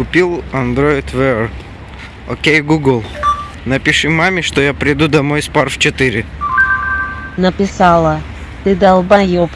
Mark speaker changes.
Speaker 1: Купил Android Wear. Окей, Google. Напиши маме, что я приду домой с пар в 4.
Speaker 2: Написала. Ты долбоёб.